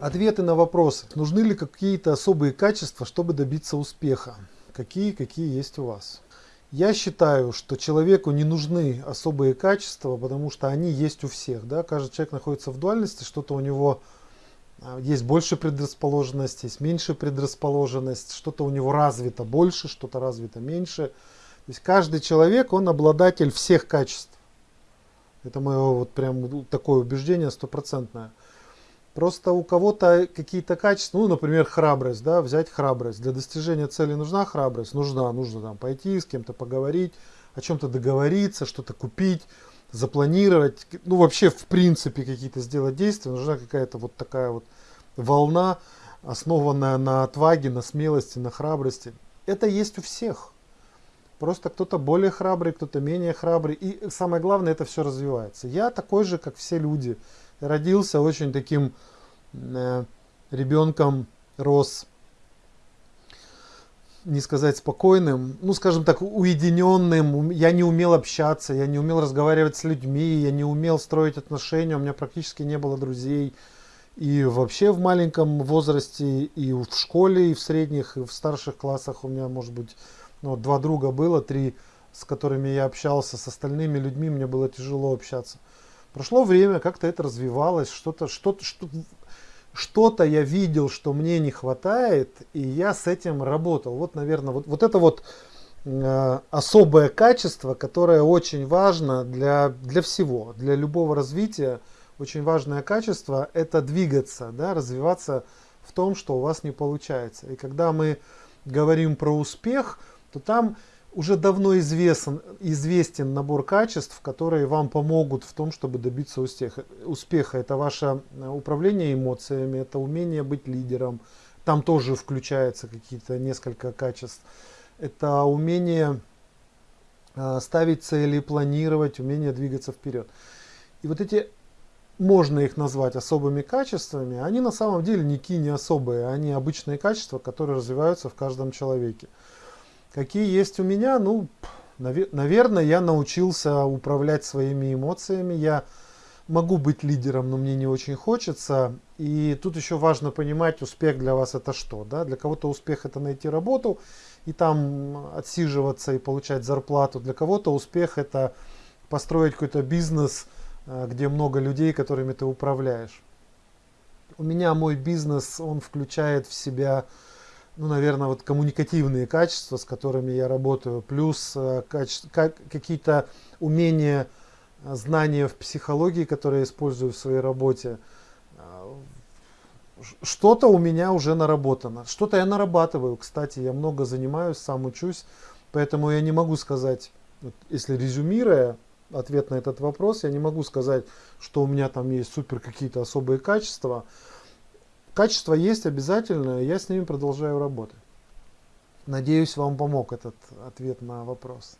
Ответы на вопросы. Нужны ли какие-то особые качества, чтобы добиться успеха? Какие, какие есть у вас? Я считаю, что человеку не нужны особые качества, потому что они есть у всех. Да? Каждый человек находится в дуальности, что-то у него а, есть больше предрасположенность, есть меньше предрасположенность, что-то у него развито больше, что-то развито меньше. То есть каждый человек, он обладатель всех качеств. Это мое вот прям такое убеждение стопроцентное. Просто у кого-то какие-то качества, ну, например, храбрость, да, взять храбрость. Для достижения цели нужна храбрость? Нужна, нужно там пойти с кем-то поговорить, о чем-то договориться, что-то купить, запланировать. Ну, вообще, в принципе, какие-то сделать действия. Нужна какая-то вот такая вот волна, основанная на отваге, на смелости, на храбрости. Это есть у всех. Просто кто-то более храбрый, кто-то менее храбрый. И самое главное, это все развивается. Я такой же, как все люди родился очень таким э, ребенком, рос, не сказать спокойным, ну скажем так, уединенным. Я не умел общаться, я не умел разговаривать с людьми, я не умел строить отношения, у меня практически не было друзей. И вообще в маленьком возрасте, и в школе, и в средних, и в старших классах у меня, может быть, ну, два друга было, три, с которыми я общался, с остальными людьми мне было тяжело общаться. Прошло время, как-то это развивалось, что-то что что-то я видел, что мне не хватает, и я с этим работал. Вот, наверное, вот, вот это вот э, особое качество, которое очень важно для, для всего, для любого развития. Очень важное качество – это двигаться, да, развиваться в том, что у вас не получается. И когда мы говорим про успех, то там уже давно известен, известен набор качеств, которые вам помогут в том, чтобы добиться успеха. успеха. Это ваше э, управление эмоциями, это умение быть лидером. Там тоже включается какие-то несколько качеств. Это умение э, ставить цели, планировать, умение двигаться вперед. И вот эти, можно их назвать особыми качествами, они на самом деле никакие не особые, они обычные качества, которые развиваются в каждом человеке. Какие есть у меня? Ну, наверное, я научился управлять своими эмоциями. Я могу быть лидером, но мне не очень хочется. И тут еще важно понимать, успех для вас это что. Да? Для кого-то успех это найти работу и там отсиживаться и получать зарплату. Для кого-то успех это построить какой-то бизнес, э, где много людей, которыми ты управляешь. У меня мой бизнес, он включает в себя ну, наверное, вот коммуникативные качества, с которыми я работаю, плюс э, какие-то умения, э, знания в психологии, которые я использую в своей работе. Э, что-то у меня уже наработано. Что-то я нарабатываю. Кстати, я много занимаюсь, сам учусь. Поэтому я не могу сказать, если резюмируя ответ на этот вопрос, я не могу сказать, что у меня там есть супер какие-то особые качества. Качество есть обязательно, я с ними продолжаю работать. Надеюсь, вам помог этот ответ на вопрос.